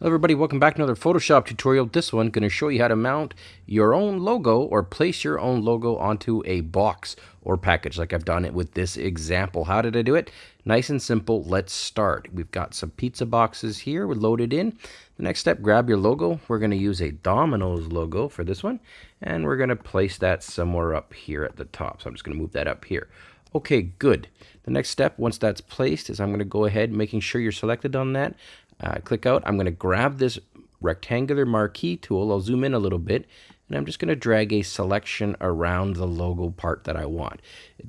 Hello everybody, welcome back to another Photoshop tutorial. This one going to show you how to mount your own logo or place your own logo onto a box or package like I've done it with this example. How did I do it? Nice and simple. Let's start. We've got some pizza boxes here we're loaded in. The next step, grab your logo. We're going to use a Domino's logo for this one and we're going to place that somewhere up here at the top. So I'm just going to move that up here. Okay, good. The next step, once that's placed, is I'm going to go ahead making sure you're selected on that uh, click out. I'm going to grab this rectangular marquee tool. I'll zoom in a little bit and I'm just going to drag a selection around the logo part that I want.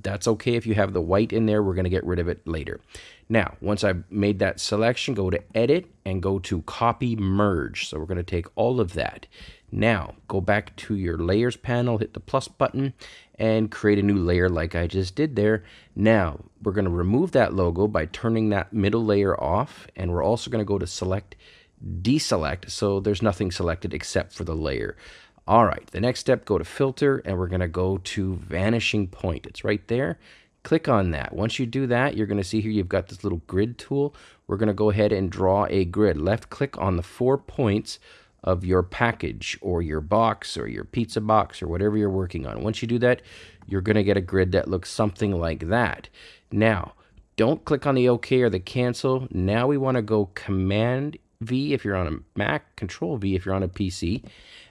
That's okay if you have the white in there. We're going to get rid of it later. Now, once I've made that selection, go to Edit and go to Copy Merge. So we're going to take all of that. Now, go back to your Layers panel, hit the plus button, and create a new layer like I just did there. Now, we're going to remove that logo by turning that middle layer off, and we're also going to go to Select, Deselect, so there's nothing selected except for the layer. All right, the next step, go to Filter, and we're going to go to Vanishing Point. It's right there. Click on that. Once you do that, you're going to see here you've got this little grid tool. We're going to go ahead and draw a grid. Left click on the four points of your package or your box or your pizza box or whatever you're working on. Once you do that, you're going to get a grid that looks something like that. Now, don't click on the OK or the cancel. Now we want to go Command V if you're on a Mac, Control V if you're on a PC,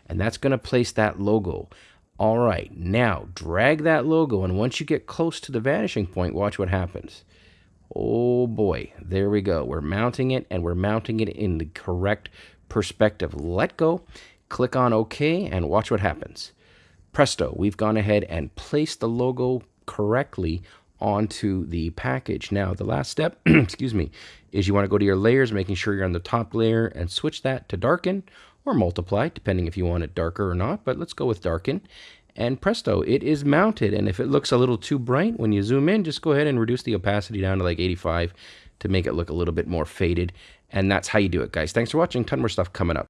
and that's going to place that logo. All right, now drag that logo, and once you get close to the vanishing point, watch what happens. Oh boy, there we go. We're mounting it, and we're mounting it in the correct perspective. Let go, click on OK, and watch what happens. Presto, we've gone ahead and placed the logo correctly onto the package. Now, the last step, excuse me, is you want to go to your layers, making sure you're on the top layer, and switch that to darken or multiply, depending if you want it darker or not, but let's go with darken. And presto, it is mounted. And if it looks a little too bright when you zoom in, just go ahead and reduce the opacity down to like 85 to make it look a little bit more faded. And that's how you do it, guys. Thanks for watching. Ton more stuff coming up.